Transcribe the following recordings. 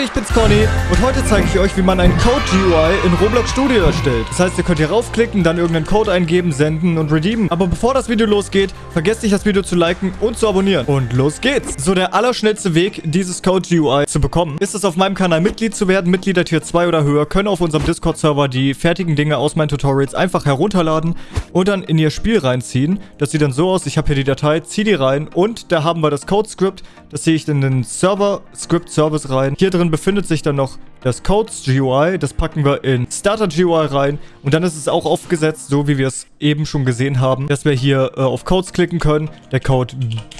Leute, ich bin's Conny und heute zeige ich euch, wie man ein Code-GUI in Roblox Studio erstellt. Das heißt, ihr könnt hier raufklicken, dann irgendeinen Code eingeben, senden und redeemen. Aber bevor das Video losgeht, vergesst nicht das Video zu liken und zu abonnieren. Und los geht's! So, der allerschnellste Weg, dieses Code-GUI zu bekommen, ist es auf meinem Kanal Mitglied zu werden. Mitglieder Tier 2 oder höher können auf unserem Discord-Server die fertigen Dinge aus meinen Tutorials einfach herunterladen und dann in ihr Spiel reinziehen. Das sieht dann so aus, ich habe hier die Datei, ziehe die rein und da haben wir das Code-Script. Das ziehe ich in den Server-Script-Service rein. Hier drin befindet sich dann noch das Codes GUI. Das packen wir in Starter GUI rein. Und dann ist es auch aufgesetzt, so wie wir es eben schon gesehen haben, dass wir hier äh, auf Codes klicken können. Der Code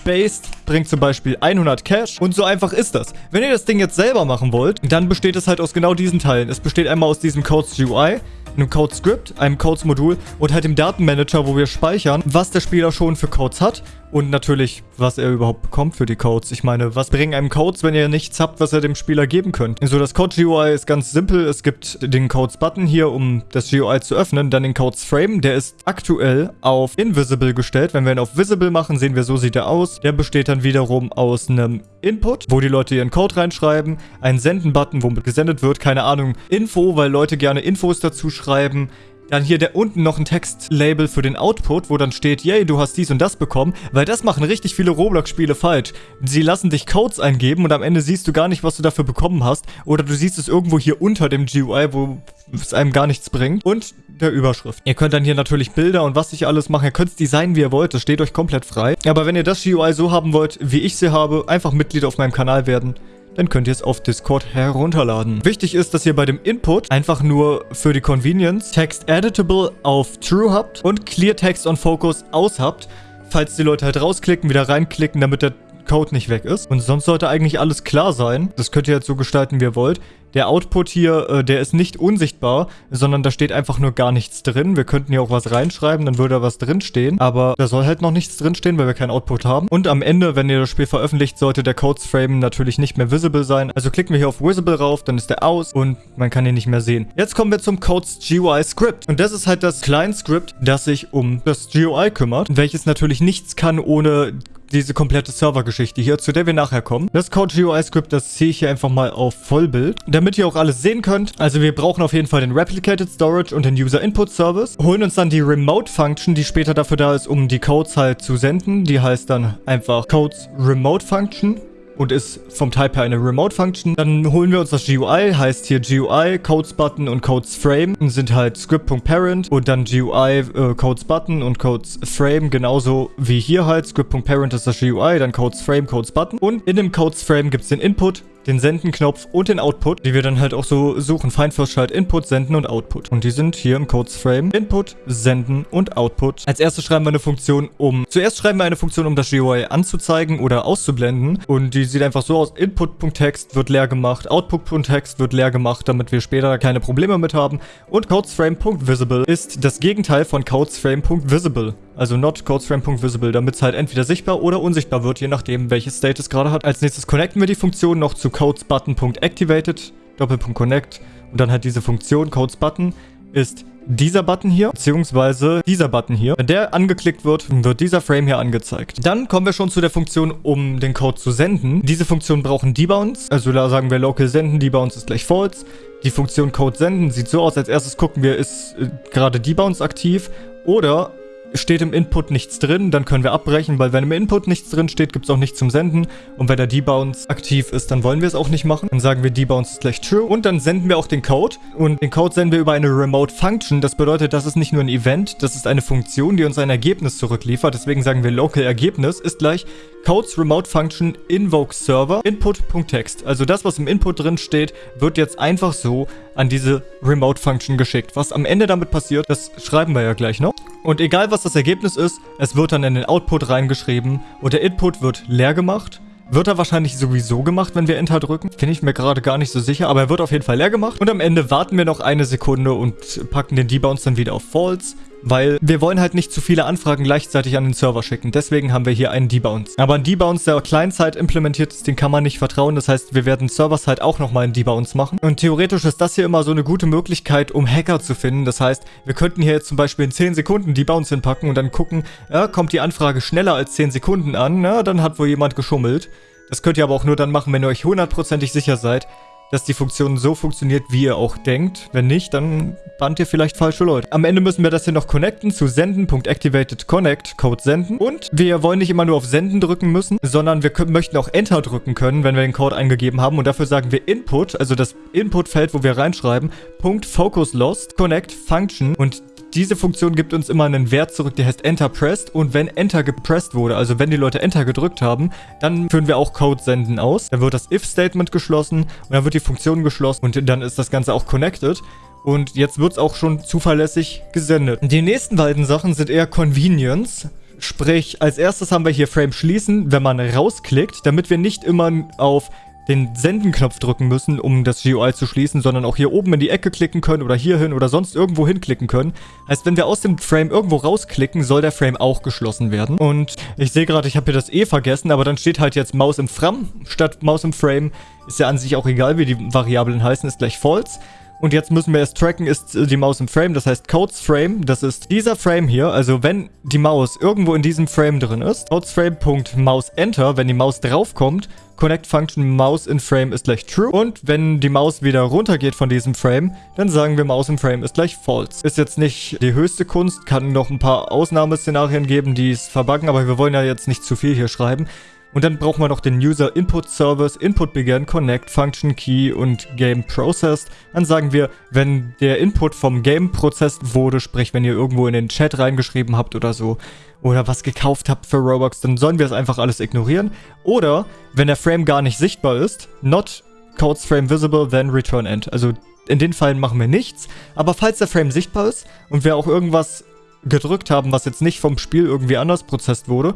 Based bringt zum Beispiel 100 Cash. Und so einfach ist das. Wenn ihr das Ding jetzt selber machen wollt, dann besteht es halt aus genau diesen Teilen. Es besteht einmal aus diesem Codes GUI einem Code-Script, einem Codes-Modul und halt dem Datenmanager, wo wir speichern, was der Spieler schon für Codes hat und natürlich, was er überhaupt bekommt für die Codes. Ich meine, was bringen einem Codes, wenn ihr nichts habt, was ihr dem Spieler geben könnt? So, das Code-GUI ist ganz simpel. Es gibt den Codes-Button hier, um das GUI zu öffnen. Dann den Codes-Frame. Der ist aktuell auf Invisible gestellt. Wenn wir ihn auf Visible machen, sehen wir, so sieht er aus. Der besteht dann wiederum aus einem Input, wo die Leute ihren Code reinschreiben. Ein Senden-Button, womit gesendet wird. Keine Ahnung. Info, weil Leute gerne Infos dazu schreiben. Dann hier der unten noch ein Textlabel für den Output, wo dann steht, yay, du hast dies und das bekommen, weil das machen richtig viele Roblox-Spiele falsch. Sie lassen dich Codes eingeben und am Ende siehst du gar nicht, was du dafür bekommen hast. Oder du siehst es irgendwo hier unter dem GUI, wo es einem gar nichts bringt. Und der Überschrift. Ihr könnt dann hier natürlich Bilder und was ich alles machen. Ihr könnt es designen, wie ihr wollt. Das steht euch komplett frei. Aber wenn ihr das GUI so haben wollt, wie ich sie habe, einfach Mitglied auf meinem Kanal werden dann könnt ihr es auf Discord herunterladen. Wichtig ist, dass ihr bei dem Input einfach nur für die Convenience Text Editable auf True habt und Clear Text on Focus aus habt, falls die Leute halt rausklicken, wieder reinklicken, damit der Code nicht weg ist. Und sonst sollte eigentlich alles klar sein. Das könnt ihr jetzt so gestalten, wie ihr wollt. Der Output hier, äh, der ist nicht unsichtbar, sondern da steht einfach nur gar nichts drin. Wir könnten hier auch was reinschreiben, dann würde da was drinstehen. Aber da soll halt noch nichts drinstehen, weil wir keinen Output haben. Und am Ende, wenn ihr das Spiel veröffentlicht, sollte der Codes Frame natürlich nicht mehr visible sein. Also klicken wir hier auf Visible rauf, dann ist der aus und man kann ihn nicht mehr sehen. Jetzt kommen wir zum Codes GUI Script. Und das ist halt das Client Script, das sich um das GUI kümmert, welches natürlich nichts kann ohne diese komplette Servergeschichte hier, zu der wir nachher kommen. Das Code GUI Script, das ziehe ich hier einfach mal auf Vollbild, damit ihr auch alles sehen könnt. Also wir brauchen auf jeden Fall den Replicated Storage und den User Input Service, holen uns dann die Remote Function, die später dafür da ist, um die Codes halt zu senden. Die heißt dann einfach Codes Remote Function und ist vom Type her eine Remote-Function. Dann holen wir uns das GUI, heißt hier GUI, Codes-Button und Codes-Frame sind halt Script.Parent und dann GUI, äh, Codes-Button und Codes-Frame genauso wie hier halt. Script.Parent ist das GUI, dann Codes-Frame, Codes-Button und in dem Codes-Frame gibt es den Input, den Senden-Knopf und den Output, die wir dann halt auch so suchen. Find First Child Input, Senden und Output. Und die sind hier im Codes-Frame. Input, Senden und Output. Als erstes schreiben wir eine Funktion, um... Zuerst schreiben wir eine Funktion, um das GUI anzuzeigen oder auszublenden. Und die sieht einfach so aus. Input.text wird leer gemacht. Output.text wird leer gemacht, damit wir später keine Probleme mit haben. Und CodesFrame.visible ist das Gegenteil von CodesFrame.visible. Also not CodesFrame.visible, damit es halt entweder sichtbar oder unsichtbar wird, je nachdem, welches State es gerade hat. Als nächstes connecten wir die Funktion noch zu CodesButton.activated, Doppelpunkt Connect und dann halt diese Funktion CodesButton ist dieser Button hier, beziehungsweise dieser Button hier. Wenn der angeklickt wird, wird dieser Frame hier angezeigt. Dann kommen wir schon zu der Funktion, um den Code zu senden. Diese Funktion brauchen Debounce, also da sagen wir local senden, Debounce ist gleich false. Die Funktion Code senden sieht so aus, als erstes gucken wir, ist äh, gerade Debounce aktiv oder steht im Input nichts drin, dann können wir abbrechen, weil wenn im Input nichts drin steht, gibt es auch nichts zum Senden. Und wenn der Debounce aktiv ist, dann wollen wir es auch nicht machen. Dann sagen wir Debounce ist gleich true und dann senden wir auch den Code. Und den Code senden wir über eine Remote Function. Das bedeutet, das ist nicht nur ein Event, das ist eine Funktion, die uns ein Ergebnis zurückliefert. Deswegen sagen wir local Ergebnis ist gleich Codes Remote Function Invoke Server Input.text. Also das, was im Input drin steht, wird jetzt einfach so an diese Remote Function geschickt. Was am Ende damit passiert, das schreiben wir ja gleich noch. Und egal was das Ergebnis ist, es wird dann in den Output reingeschrieben und der Input wird leer gemacht. Wird er wahrscheinlich sowieso gemacht, wenn wir Enter drücken? Bin ich mir gerade gar nicht so sicher, aber er wird auf jeden Fall leer gemacht. Und am Ende warten wir noch eine Sekunde und packen den Debounce dann wieder auf False. Weil wir wollen halt nicht zu viele Anfragen gleichzeitig an den Server schicken. Deswegen haben wir hier einen Debounce. Aber ein Debounce, der Client-Side implementiert ist, den kann man nicht vertrauen. Das heißt, wir werden Server-Side auch nochmal einen Debounce machen. Und theoretisch ist das hier immer so eine gute Möglichkeit, um Hacker zu finden. Das heißt, wir könnten hier jetzt zum Beispiel in 10 Sekunden Debounce hinpacken und dann gucken, ja, kommt die Anfrage schneller als 10 Sekunden an, na, dann hat wohl jemand geschummelt. Das könnt ihr aber auch nur dann machen, wenn ihr euch hundertprozentig sicher seid, dass die Funktion so funktioniert, wie ihr auch denkt. Wenn nicht, dann bannt ihr vielleicht falsche Leute. Am Ende müssen wir das hier noch connecten zu senden.activatedConnect, Code senden. Und wir wollen nicht immer nur auf Senden drücken müssen, sondern wir können, möchten auch Enter drücken können, wenn wir den Code eingegeben haben. Und dafür sagen wir Input, also das Inputfeld, wo wir reinschreiben, Punkt Focus Lost, Connect Function. Und diese Funktion gibt uns immer einen Wert zurück, der heißt Enter Pressed. Und wenn Enter gepresst wurde, also wenn die Leute Enter gedrückt haben, dann führen wir auch Code senden aus. Dann wird das If-Statement geschlossen und dann wird die Funktion geschlossen und dann ist das Ganze auch connected. Und jetzt wird es auch schon zuverlässig gesendet. Die nächsten beiden Sachen sind eher Convenience. Sprich, als erstes haben wir hier Frame schließen, wenn man rausklickt, damit wir nicht immer auf den Senden-Knopf drücken müssen, um das GUI zu schließen, sondern auch hier oben in die Ecke klicken können oder hier hin oder sonst irgendwo hinklicken können. Heißt, wenn wir aus dem Frame irgendwo rausklicken, soll der Frame auch geschlossen werden. Und ich sehe gerade, ich habe hier das E vergessen, aber dann steht halt jetzt Maus im Fram statt Maus im Frame. Ist ja an sich auch egal, wie die Variablen heißen, ist gleich false. Und jetzt müssen wir erst tracken, ist die Maus im Frame, das heißt Codes Frame, das ist dieser Frame hier, also wenn die Maus irgendwo in diesem Frame drin ist, Codes Frame.Maus Enter, wenn die Maus draufkommt, Connect Function Maus in Frame ist gleich True. Und wenn die Maus wieder runtergeht von diesem Frame, dann sagen wir Maus im Frame ist gleich False. Ist jetzt nicht die höchste Kunst, kann noch ein paar Ausnahmeszenarien geben, die es verbuggen, aber wir wollen ja jetzt nicht zu viel hier schreiben. Und dann brauchen wir noch den User Input Service, Input Begin, Connect, Function Key und Game Processed. Dann sagen wir, wenn der Input vom Game processed wurde, sprich wenn ihr irgendwo in den Chat reingeschrieben habt oder so, oder was gekauft habt für Robux, dann sollen wir es einfach alles ignorieren. Oder wenn der Frame gar nicht sichtbar ist, not codes frame visible, then return end. Also in den Fällen machen wir nichts, aber falls der Frame sichtbar ist und wir auch irgendwas gedrückt haben, was jetzt nicht vom Spiel irgendwie anders prozessiert wurde,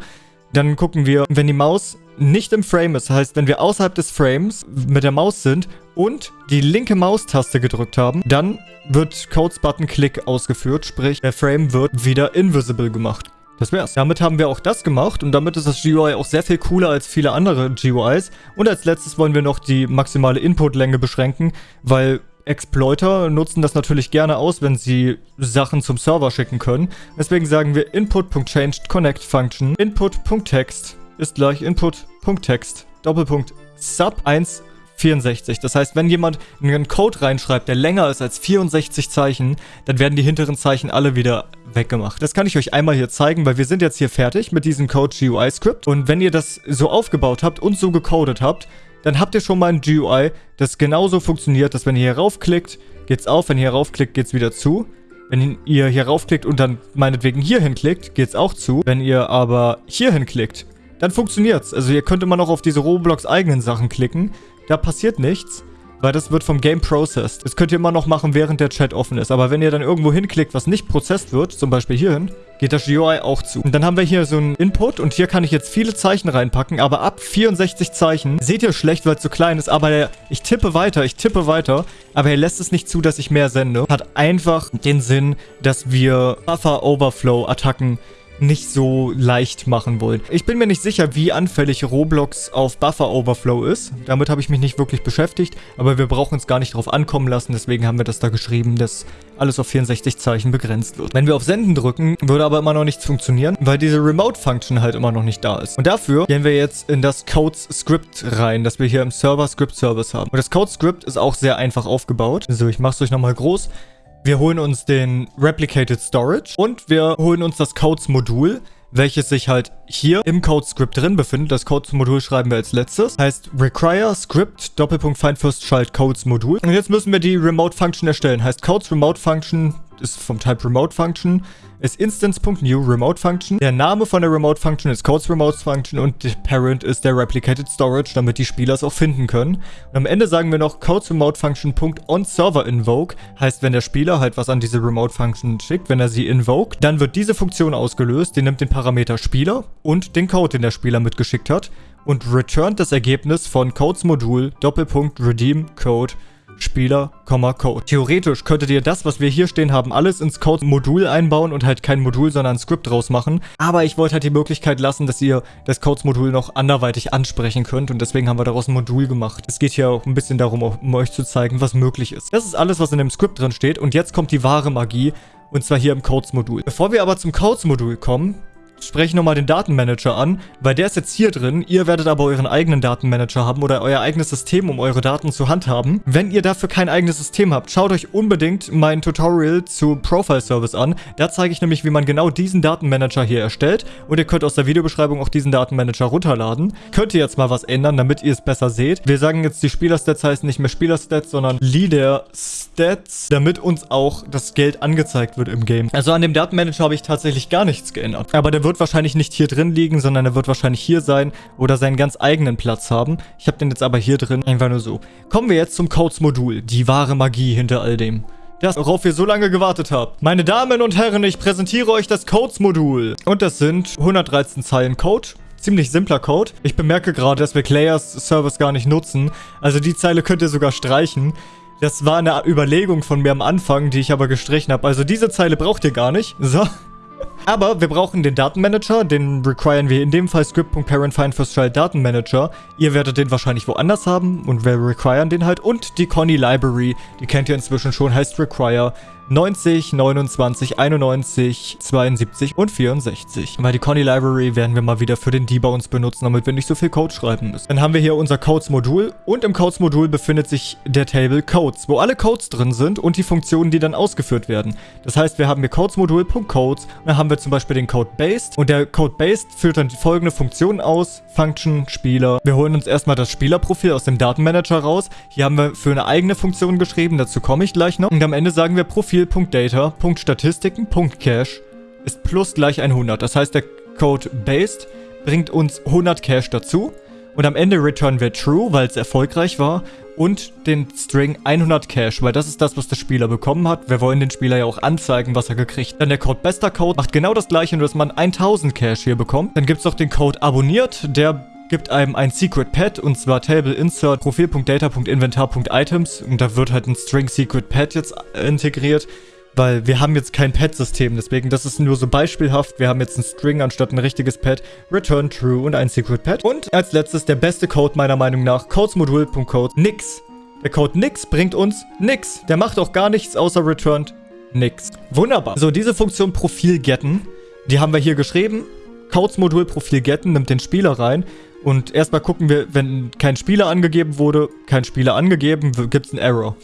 dann gucken wir, wenn die Maus nicht im Frame ist, heißt, wenn wir außerhalb des Frames mit der Maus sind und die linke Maustaste gedrückt haben, dann wird Codes Button Click ausgeführt, sprich, der Frame wird wieder invisible gemacht. Das wär's. Damit haben wir auch das gemacht und damit ist das GUI auch sehr viel cooler als viele andere GUIs. Und als letztes wollen wir noch die maximale Inputlänge beschränken, weil Exploiter nutzen das natürlich gerne aus, wenn sie Sachen zum Server schicken können. Deswegen sagen wir input.changedConnectFunction input.text ist gleich input.text Doppelpunkt sub 164. Das heißt, wenn jemand einen Code reinschreibt, der länger ist als 64 Zeichen, dann werden die hinteren Zeichen alle wieder weggemacht. Das kann ich euch einmal hier zeigen, weil wir sind jetzt hier fertig mit diesem Code GUI Script. Und wenn ihr das so aufgebaut habt und so gecodet habt, dann habt ihr schon mal ein GUI, das genauso funktioniert, dass wenn ihr hier raufklickt, geht's auf, wenn ihr hier raufklickt, geht's wieder zu. Wenn ihr hier raufklickt und dann meinetwegen hier hinklickt, geht's auch zu. Wenn ihr aber hier hinklickt, dann funktioniert's. Also ihr könnt immer noch auf diese Roblox eigenen Sachen klicken. Da passiert nichts weil das wird vom Game processed. Das könnt ihr immer noch machen, während der Chat offen ist. Aber wenn ihr dann irgendwo hinklickt, was nicht processed wird, zum Beispiel hierhin, geht das GUI auch zu. Und dann haben wir hier so einen Input und hier kann ich jetzt viele Zeichen reinpacken, aber ab 64 Zeichen seht ihr schlecht, weil es so klein ist, aber ich tippe weiter, ich tippe weiter, aber er lässt es nicht zu, dass ich mehr sende. Hat einfach den Sinn, dass wir Buffer-Overflow-Attacken nicht so leicht machen wollen. Ich bin mir nicht sicher, wie anfällig Roblox auf Buffer Overflow ist. Damit habe ich mich nicht wirklich beschäftigt, aber wir brauchen es gar nicht drauf ankommen lassen, deswegen haben wir das da geschrieben, dass alles auf 64 Zeichen begrenzt wird. Wenn wir auf Senden drücken, würde aber immer noch nichts funktionieren, weil diese Remote-Function halt immer noch nicht da ist. Und dafür gehen wir jetzt in das Codes-Script rein, das wir hier im Server-Script-Service haben. Und das Code-Script ist auch sehr einfach aufgebaut. So, ich mache es euch nochmal groß. Wir holen uns den Replicated Storage und wir holen uns das Codes-Modul, welches sich halt hier im Code-Script drin befindet. Das Codes-Modul schreiben wir als letztes. Heißt require script Doppelpunkt find first child Codes Modul. Und jetzt müssen wir die Remote Function erstellen. Heißt Codes Remote Function ist vom Type Remote Function ist instance.new Remote Function. Der Name von der Remote Function ist Codes Remote Function und der Parent ist der Replicated Storage, damit die Spieler es auch finden können. Und am Ende sagen wir noch Codes Remote Function .onServer invoke, heißt wenn der Spieler halt was an diese Remote Function schickt, wenn er sie invoke, dann wird diese Funktion ausgelöst, die nimmt den Parameter Spieler und den Code, den der Spieler mitgeschickt hat und returnt das Ergebnis von Codes Modul Doppelpunkt Redeem Code Spieler, Code. Theoretisch könntet ihr das, was wir hier stehen haben, alles ins Code-Modul einbauen und halt kein Modul, sondern ein Skript draus machen. Aber ich wollte halt die Möglichkeit lassen, dass ihr das Codes-Modul noch anderweitig ansprechen könnt und deswegen haben wir daraus ein Modul gemacht. Es geht hier auch ein bisschen darum, um euch zu zeigen, was möglich ist. Das ist alles, was in dem Skript drin steht und jetzt kommt die wahre Magie und zwar hier im Codes-Modul. Bevor wir aber zum Codes-Modul kommen, spreche ich nochmal den Datenmanager an, weil der ist jetzt hier drin. Ihr werdet aber euren eigenen Datenmanager haben oder euer eigenes System, um eure Daten zu handhaben. Wenn ihr dafür kein eigenes System habt, schaut euch unbedingt mein Tutorial zu Profile Service an. Da zeige ich nämlich, wie man genau diesen Datenmanager hier erstellt und ihr könnt aus der Videobeschreibung auch diesen Datenmanager runterladen. Könnt ihr jetzt mal was ändern, damit ihr es besser seht. Wir sagen jetzt, die Spielerstats heißen nicht mehr Spielerstats, sondern Leader Stats, damit uns auch das Geld angezeigt wird im Game. Also an dem Datenmanager habe ich tatsächlich gar nichts geändert. Aber der wird wahrscheinlich nicht hier drin liegen, sondern er wird wahrscheinlich hier sein oder seinen ganz eigenen Platz haben. Ich habe den jetzt aber hier drin, einfach nur so. Kommen wir jetzt zum Codes-Modul, die wahre Magie hinter all dem. Das, worauf ihr so lange gewartet habt. Meine Damen und Herren, ich präsentiere euch das Codes-Modul. Und das sind 113 Zeilen Code ziemlich simpler Code. Ich bemerke gerade, dass wir Clayers Service gar nicht nutzen. Also die Zeile könnt ihr sogar streichen. Das war eine Überlegung von mir am Anfang, die ich aber gestrichen habe. Also diese Zeile braucht ihr gar nicht. So. Aber wir brauchen den Datenmanager, den requiren wir in dem Fall script.parentFindFirstChild Datenmanager. Ihr werdet den wahrscheinlich woanders haben und wir requiren den halt. Und die Conny Library, die kennt ihr inzwischen schon, heißt require 90, 29, 91, 72 und 64. Weil die Conny Library werden wir mal wieder für den Debug uns benutzen, damit wir nicht so viel Code schreiben müssen. Dann haben wir hier unser Codes-Modul und im Codes-Modul befindet sich der Table Codes, wo alle Codes drin sind und die Funktionen, die dann ausgeführt werden. Das heißt, wir haben hier Codes-Modul.codes und dann haben wir zum Beispiel den Code Based und der Code Based führt dann die folgende Funktion aus, Function, Spieler. Wir holen uns erstmal das Spielerprofil aus dem Datenmanager raus. Hier haben wir für eine eigene Funktion geschrieben, dazu komme ich gleich noch. Und am Ende sagen wir Profil Profil.data.statistiken.cache ist plus gleich 100. Das heißt, der Code based bringt uns 100 Cache dazu. Und am Ende return wir true, weil es erfolgreich war. Und den String 100 Cache, weil das ist das, was der Spieler bekommen hat. Wir wollen den Spieler ja auch anzeigen, was er gekriegt. Dann der Code bester Code macht genau das gleiche, nur dass man 1000 Cache hier bekommt. Dann gibt es noch den Code abonniert, der gibt einem ein Secret Pad und zwar Table Insert Profil.data.inventar.items und da wird halt ein String Secret Pad jetzt integriert, weil wir haben jetzt kein Pad-System, deswegen das ist nur so beispielhaft. Wir haben jetzt ein String anstatt ein richtiges Pad, Return True und ein Secret Pad. Und als letztes der beste Code meiner Meinung nach, Codesmodul.code nix. Der Code nix bringt uns nix. Der macht auch gar nichts außer returned nix. Wunderbar. So, diese Funktion Profil getten, die haben wir hier geschrieben. Codes-Modul Profil getten nimmt den Spieler rein und erstmal gucken wir, wenn kein Spieler angegeben wurde, kein Spieler angegeben, gibt es einen Error.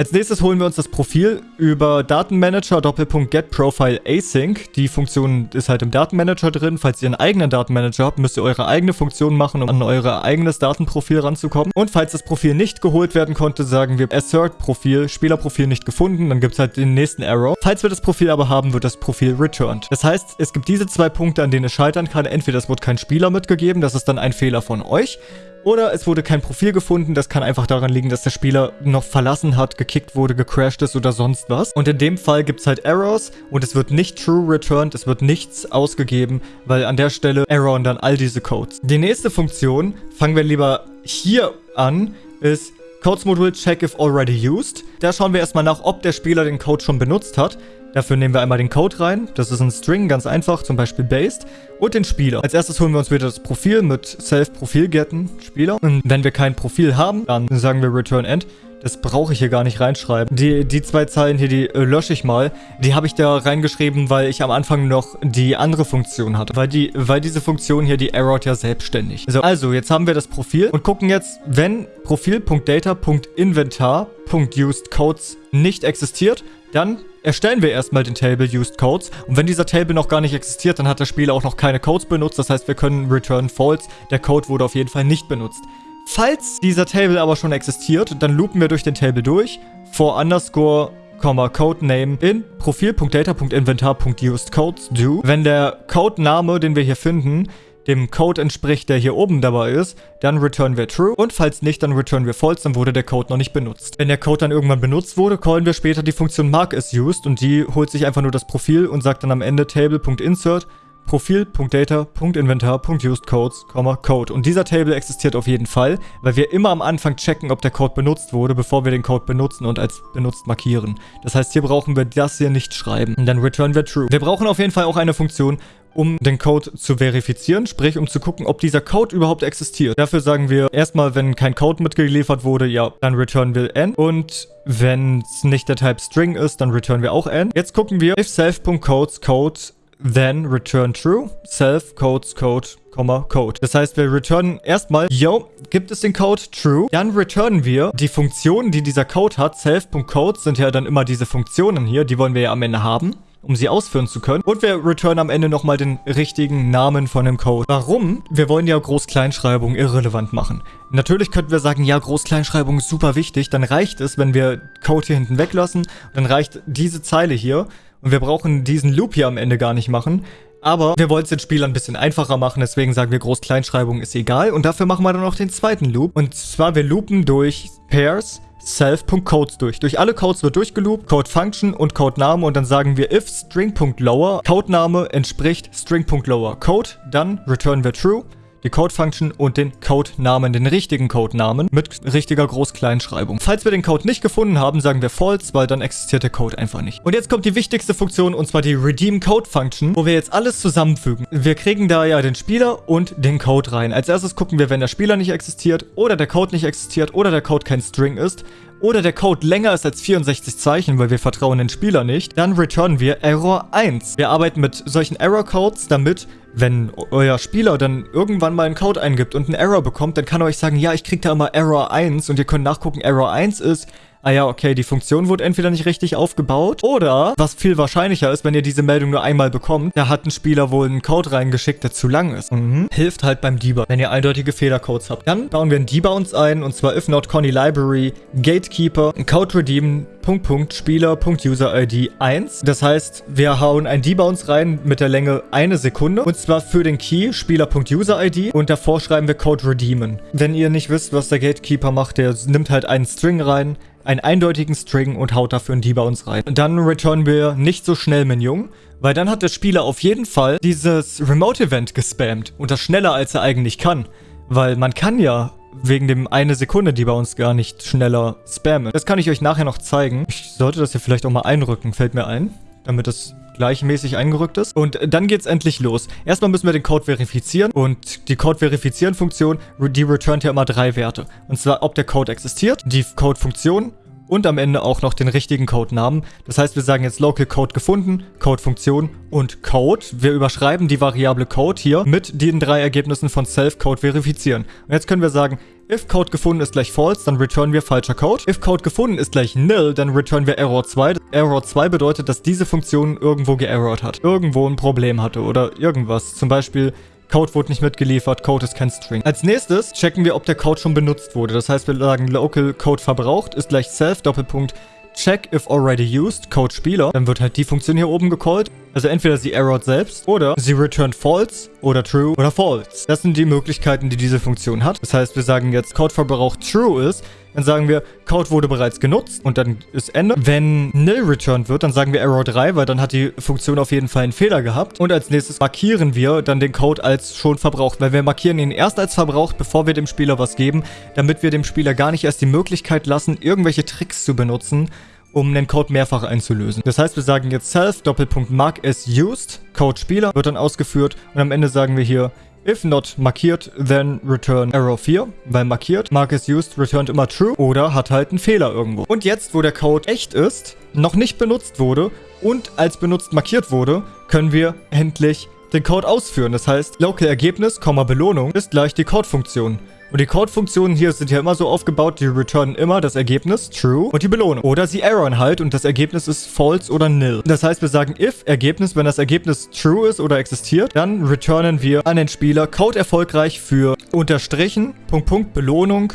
Als nächstes holen wir uns das Profil über Datenmanager Doppelpunkt Get Profile Async. Die Funktion ist halt im Datenmanager drin. Falls ihr einen eigenen Datenmanager habt, müsst ihr eure eigene Funktion machen, um an euer eigenes Datenprofil ranzukommen. Und falls das Profil nicht geholt werden konnte, sagen wir Assert Profil, Spielerprofil nicht gefunden. Dann gibt es halt den nächsten Error. Falls wir das Profil aber haben, wird das Profil returned. Das heißt, es gibt diese zwei Punkte, an denen es scheitern kann. Entweder es wurde kein Spieler mitgegeben, das ist dann ein Fehler von euch. Oder es wurde kein Profil gefunden, das kann einfach daran liegen, dass der Spieler noch verlassen hat, gekickt wurde, gecrashed ist oder sonst was. Und in dem Fall gibt es halt Errors und es wird nicht true returned, es wird nichts ausgegeben, weil an der Stelle erroren dann all diese Codes. Die nächste Funktion, fangen wir lieber hier an, ist Codes-Modul check if already used. Da schauen wir erstmal nach, ob der Spieler den Code schon benutzt hat. Dafür nehmen wir einmal den Code rein. Das ist ein String, ganz einfach, zum Beispiel based. Und den Spieler. Als erstes holen wir uns wieder das Profil mit self-profil-getten Spieler. Und wenn wir kein Profil haben, dann sagen wir return end. Das brauche ich hier gar nicht reinschreiben. Die, die zwei Zeilen hier, die äh, lösche ich mal. Die habe ich da reingeschrieben, weil ich am Anfang noch die andere Funktion hatte. Weil, die, weil diese Funktion hier, die errort ja selbstständig. So, also, jetzt haben wir das Profil und gucken jetzt, wenn Profil.data.inventar.usedCodes nicht existiert, dann erstellen wir erstmal den Table Used Codes. Und wenn dieser Table noch gar nicht existiert, dann hat der Spieler auch noch keine Codes benutzt. Das heißt, wir können return false. Der Code wurde auf jeden Fall nicht benutzt. Falls dieser Table aber schon existiert, dann loopen wir durch den Table durch. For underscore Codename in profil.data.inventar.usedCodes do. Wenn der Codename, den wir hier finden, dem Code entspricht, der hier oben dabei ist, dann return wir true und falls nicht, dann return wir false, dann wurde der Code noch nicht benutzt. Wenn der Code dann irgendwann benutzt wurde, callen wir später die Funktion mark is used und die holt sich einfach nur das Profil und sagt dann am Ende table.insert Profil.data.inventar.usedCodes, Code. Und dieser Table existiert auf jeden Fall, weil wir immer am Anfang checken, ob der Code benutzt wurde, bevor wir den Code benutzen und als benutzt markieren. Das heißt, hier brauchen wir das hier nicht schreiben. Und dann return wir true. Wir brauchen auf jeden Fall auch eine Funktion, um den Code zu verifizieren, sprich um zu gucken, ob dieser Code überhaupt existiert. Dafür sagen wir erstmal, wenn kein Code mitgeliefert wurde, ja, dann return wir n. Und wenn es nicht der Type String ist, dann return wir auch n. Jetzt gucken wir if self.codes code then return true, self, codes, code, Code. Das heißt, wir returnen erstmal, yo, gibt es den Code true? Dann returnen wir die Funktionen, die dieser Code hat. Self.code sind ja dann immer diese Funktionen hier, die wollen wir ja am Ende haben um sie ausführen zu können. Und wir returnen am Ende nochmal den richtigen Namen von dem Code. Warum? Wir wollen ja Groß-Kleinschreibung irrelevant machen. Natürlich könnten wir sagen, ja, Groß-Kleinschreibung ist super wichtig. Dann reicht es, wenn wir Code hier hinten weglassen. Dann reicht diese Zeile hier. Und wir brauchen diesen Loop hier am Ende gar nicht machen. Aber wir wollen es den Spielern ein bisschen einfacher machen, deswegen sagen wir Groß-Kleinschreibung ist egal. Und dafür machen wir dann noch den zweiten Loop. Und zwar, wir loopen durch Pairs self.codes durch. Durch alle Codes wird durchgeloopt, Code Function und Code Name und dann sagen wir if string.lower, Codename entspricht string.lower Code, dann returnen wir true die Code-Function und den Codenamen, den richtigen Codenamen mit richtiger Groß-Kleinschreibung. Falls wir den Code nicht gefunden haben, sagen wir false, weil dann existiert der Code einfach nicht. Und jetzt kommt die wichtigste Funktion und zwar die Redeem Code Function, wo wir jetzt alles zusammenfügen. Wir kriegen da ja den Spieler und den Code rein. Als erstes gucken wir, wenn der Spieler nicht existiert oder der Code nicht existiert oder der Code kein String ist oder der Code länger ist als 64 Zeichen, weil wir vertrauen den Spieler nicht, dann returnen wir Error 1. Wir arbeiten mit solchen Error-Codes, damit, wenn euer Spieler dann irgendwann mal einen Code eingibt und einen Error bekommt, dann kann er euch sagen, ja, ich krieg da immer Error 1 und ihr könnt nachgucken, Error 1 ist, ah ja, okay, die Funktion wurde entweder nicht richtig aufgebaut oder, was viel wahrscheinlicher ist, wenn ihr diese Meldung nur einmal bekommt, da hat ein Spieler wohl einen Code reingeschickt, der zu lang ist. Mhm. Hilft halt beim Debug, wenn ihr eindeutige Fehlercodes habt. Dann bauen wir einen Debounce ein und zwar if not Conny Library Gatekeeper Code redeem Punkt, Punkt, Spieler, Punkt, User ID 1. Das heißt, wir hauen ein Debounce rein mit der Länge eine Sekunde. Und zwar für den Key Spieler.user-ID. Und davor schreiben wir Code redeemen. Wenn ihr nicht wisst, was der Gatekeeper macht, der nimmt halt einen String rein, einen eindeutigen String und haut dafür einen Debounce rein. Dann returnen wir nicht so schnell Minion, weil dann hat der Spieler auf jeden Fall dieses Remote-Event gespammt. Und das schneller, als er eigentlich kann. Weil man kann ja wegen dem eine Sekunde, die bei uns gar nicht schneller spammen. Das kann ich euch nachher noch zeigen. Ich sollte das hier vielleicht auch mal einrücken, fällt mir ein. Damit das gleichmäßig eingerückt ist. Und dann geht's endlich los. Erstmal müssen wir den Code verifizieren und die Code-Verifizieren-Funktion, die returnt ja immer drei Werte. Und zwar, ob der Code existiert, die Code-Funktion und am Ende auch noch den richtigen Codenamen. Das heißt, wir sagen jetzt Local Code gefunden, Code-Funktion und Code. Wir überschreiben die Variable Code hier mit den drei Ergebnissen von Self-Code verifizieren. Und jetzt können wir sagen, if Code gefunden ist gleich false, dann returnen wir falscher Code. If Code gefunden ist gleich nil, dann returnen wir Error 2. Error 2 bedeutet, dass diese Funktion irgendwo geerrort hat. Irgendwo ein Problem hatte oder irgendwas. Zum Beispiel Code wurde nicht mitgeliefert, Code ist kein String. Als nächstes checken wir, ob der Code schon benutzt wurde. Das heißt, wir sagen local Code verbraucht ist gleich self Doppelpunkt check if already used Code Spieler. Dann wird halt die Funktion hier oben gecallt. Also entweder sie errort selbst oder sie returnt false oder true oder false. Das sind die Möglichkeiten, die diese Funktion hat. Das heißt, wir sagen jetzt Code verbraucht true ist, dann sagen wir, Code wurde bereits genutzt und dann ist Ende. Wenn nil returned wird, dann sagen wir Error 3, weil dann hat die Funktion auf jeden Fall einen Fehler gehabt. Und als nächstes markieren wir dann den Code als schon verbraucht, weil wir markieren ihn erst als verbraucht, bevor wir dem Spieler was geben, damit wir dem Spieler gar nicht erst die Möglichkeit lassen, irgendwelche Tricks zu benutzen, um den Code mehrfach einzulösen. Das heißt, wir sagen jetzt self Doppelpunkt mark as used, Code Spieler wird dann ausgeführt und am Ende sagen wir hier If not markiert, then return error 4, weil markiert, mark is used, returned immer true oder hat halt einen Fehler irgendwo. Und jetzt, wo der Code echt ist, noch nicht benutzt wurde und als benutzt markiert wurde, können wir endlich den Code ausführen. Das heißt, local Ergebnis, Belohnung ist gleich die Code-Funktion. Und die Code-Funktionen hier sind ja immer so aufgebaut, die returnen immer das Ergebnis, true, und die Belohnung. Oder sie erroren halt und das Ergebnis ist false oder nil. Das heißt, wir sagen if Ergebnis, wenn das Ergebnis true ist oder existiert, dann returnen wir an den Spieler Code erfolgreich für unterstrichen, Punkt, Punkt, Belohnung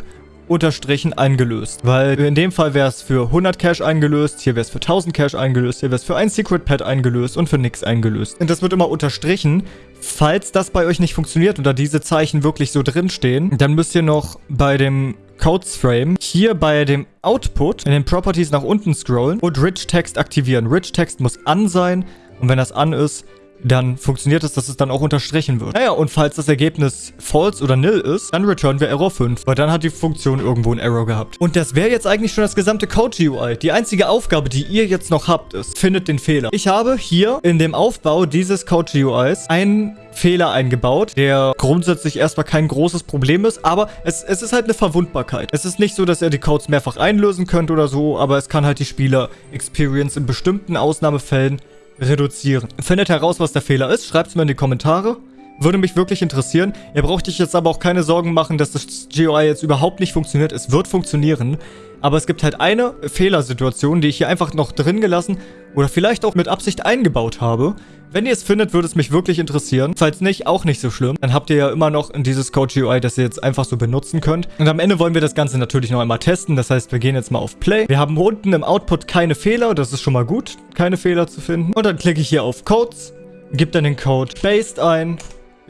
unterstrichen eingelöst. Weil in dem Fall wäre es für 100 Cash eingelöst, hier wäre es für 1000 Cash eingelöst, hier wäre es für ein Secret Pad eingelöst und für nichts eingelöst. Und das wird immer unterstrichen. Falls das bei euch nicht funktioniert oder diese Zeichen wirklich so drinstehen, dann müsst ihr noch bei dem Codes Frame hier bei dem Output in den Properties nach unten scrollen und Rich Text aktivieren. Rich Text muss an sein und wenn das an ist, dann funktioniert es, dass es dann auch unterstrichen wird. Naja, und falls das Ergebnis false oder nil ist, dann returnen wir Error 5, weil dann hat die Funktion irgendwo einen Error gehabt. Und das wäre jetzt eigentlich schon das gesamte Code-GUI. Die einzige Aufgabe, die ihr jetzt noch habt, ist, findet den Fehler. Ich habe hier in dem Aufbau dieses Code-GUIs einen Fehler eingebaut, der grundsätzlich erstmal kein großes Problem ist, aber es, es ist halt eine Verwundbarkeit. Es ist nicht so, dass ihr die Codes mehrfach einlösen könnt oder so, aber es kann halt die Spieler-Experience in bestimmten Ausnahmefällen reduzieren. Findet heraus, was der Fehler ist, schreibt es mir in die Kommentare. Würde mich wirklich interessieren. Ihr braucht euch jetzt aber auch keine Sorgen machen, dass das GUI jetzt überhaupt nicht funktioniert. Es wird funktionieren. Aber es gibt halt eine Fehlersituation, die ich hier einfach noch drin gelassen oder vielleicht auch mit Absicht eingebaut habe. Wenn ihr es findet, würde es mich wirklich interessieren. Falls nicht, auch nicht so schlimm. Dann habt ihr ja immer noch dieses Code GUI, das ihr jetzt einfach so benutzen könnt. Und am Ende wollen wir das Ganze natürlich noch einmal testen. Das heißt, wir gehen jetzt mal auf Play. Wir haben unten im Output keine Fehler. Das ist schon mal gut, keine Fehler zu finden. Und dann klicke ich hier auf Codes, gebe dann den Code Based ein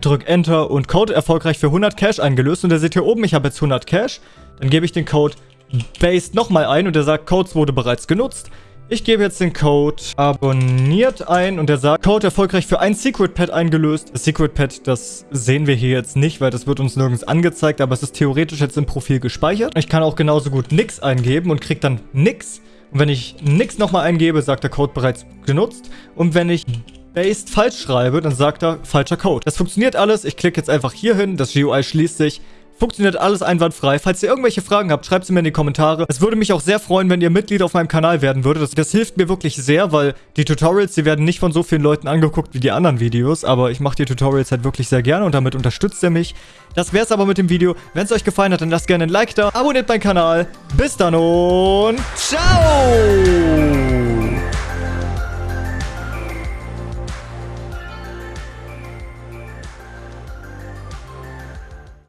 drück Enter und Code erfolgreich für 100 Cash eingelöst. Und ihr seht hier oben, ich habe jetzt 100 Cash. Dann gebe ich den Code Based nochmal ein und der sagt, Codes wurde bereits genutzt. Ich gebe jetzt den Code abonniert ein und der sagt, Code erfolgreich für ein Secret Pad eingelöst. Das Secret Pad, das sehen wir hier jetzt nicht, weil das wird uns nirgends angezeigt, aber es ist theoretisch jetzt im Profil gespeichert. Ich kann auch genauso gut nix eingeben und kriege dann nix. Und wenn ich nix nochmal eingebe, sagt der Code bereits genutzt. Und wenn ich based falsch schreibe, dann sagt er falscher Code. Das funktioniert alles. Ich klicke jetzt einfach hier hin. Das GUI schließt sich. Funktioniert alles einwandfrei. Falls ihr irgendwelche Fragen habt, schreibt sie mir in die Kommentare. Es würde mich auch sehr freuen, wenn ihr Mitglied auf meinem Kanal werden würdet. Das, das, hilft mir wirklich sehr, weil die Tutorials, die werden nicht von so vielen Leuten angeguckt wie die anderen Videos. Aber ich mache die Tutorials halt wirklich sehr gerne und damit unterstützt ihr mich. Das wäre es aber mit dem Video. Wenn es euch gefallen hat, dann lasst gerne ein Like da. Abonniert meinen Kanal. Bis dann und ciao!